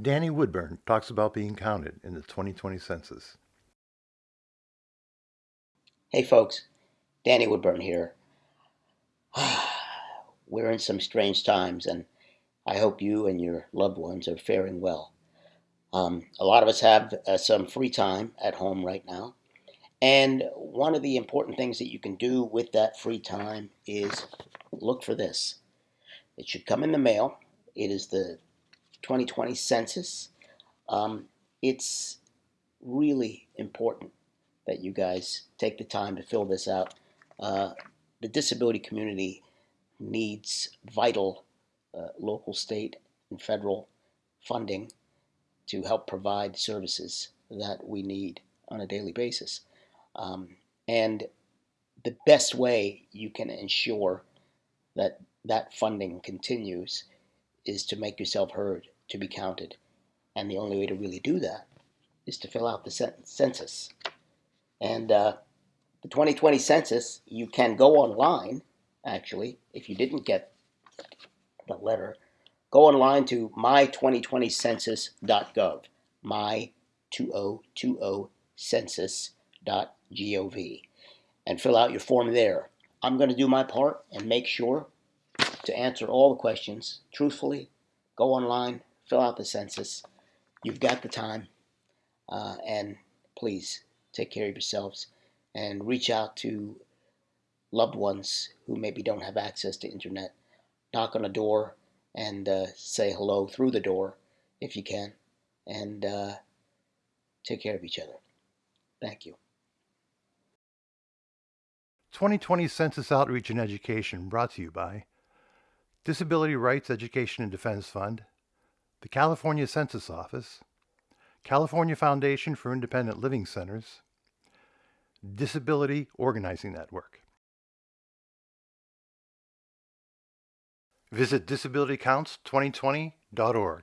Danny Woodburn talks about being counted in the 2020 census. Hey folks, Danny Woodburn here. We're in some strange times, and I hope you and your loved ones are faring well. Um, a lot of us have uh, some free time at home right now, and one of the important things that you can do with that free time is look for this. It should come in the mail. It is the 2020 census. Um, it's really important that you guys take the time to fill this out. Uh, the disability community needs vital uh, local, state, and federal funding to help provide services that we need on a daily basis. Um, and the best way you can ensure that that funding continues is to make yourself heard, to be counted. And the only way to really do that is to fill out the census. And uh, the 2020 census, you can go online, actually, if you didn't get the letter, go online to my2020census.gov, my2020census.gov, and fill out your form there. I'm going to do my part and make sure to answer all the questions truthfully. Go online, fill out the census. You've got the time, uh, and please take care of yourselves and reach out to loved ones who maybe don't have access to internet. Knock on a door and uh, say hello through the door if you can, and uh, take care of each other. Thank you. 2020 Census Outreach and Education brought to you by Disability Rights Education and Defense Fund, the California Census Office, California Foundation for Independent Living Centers, Disability Organizing Network. Visit disabilitycounts2020.org.